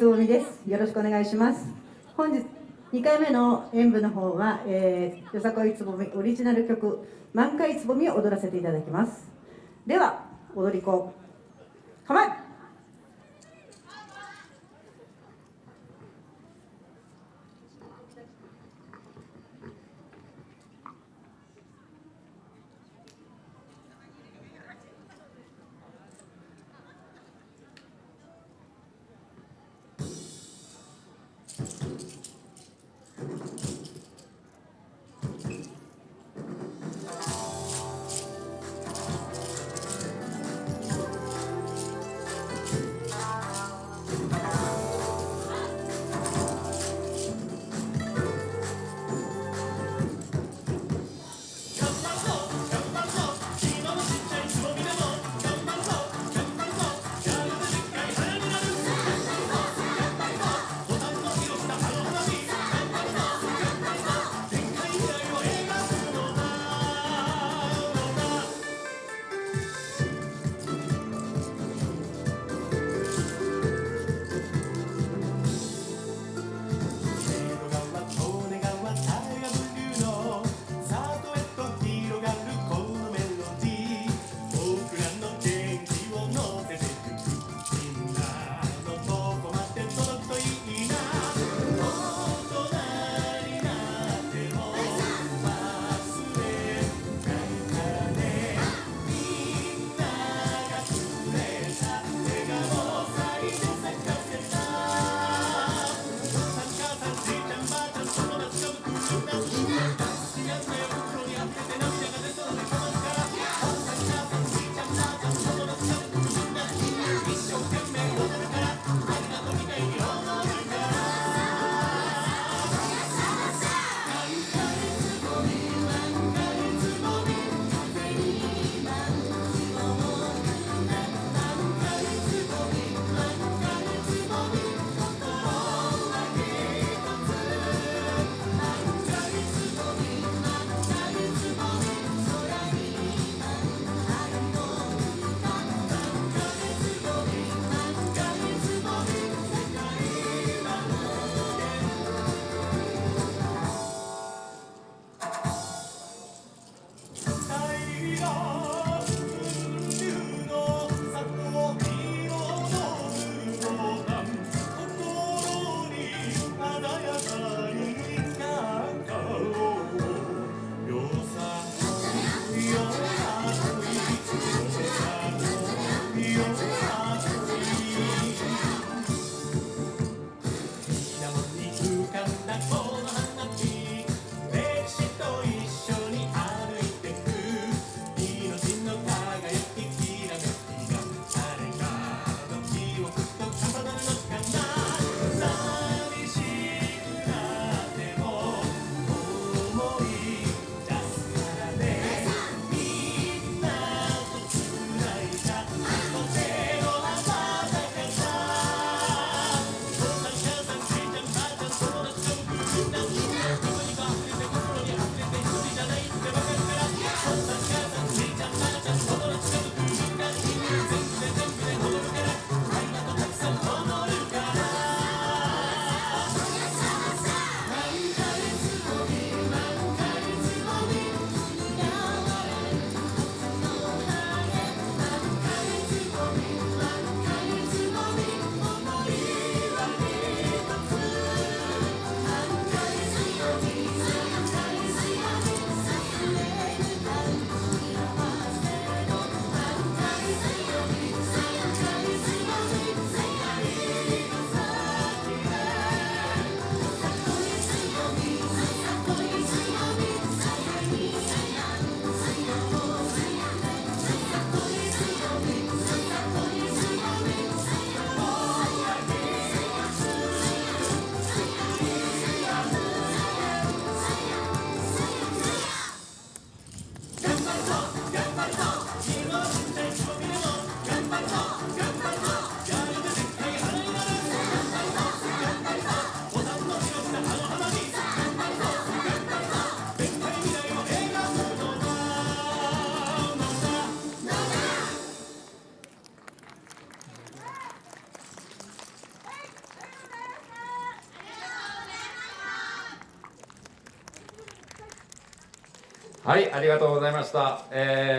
つぼみです。よろしくお願いします。本日2回目の演舞の方は、えー、よさこいつぼみオリジナル曲「満開つぼみ」を踊らせていただきます。では踊り子構えはいありがとうございました、えー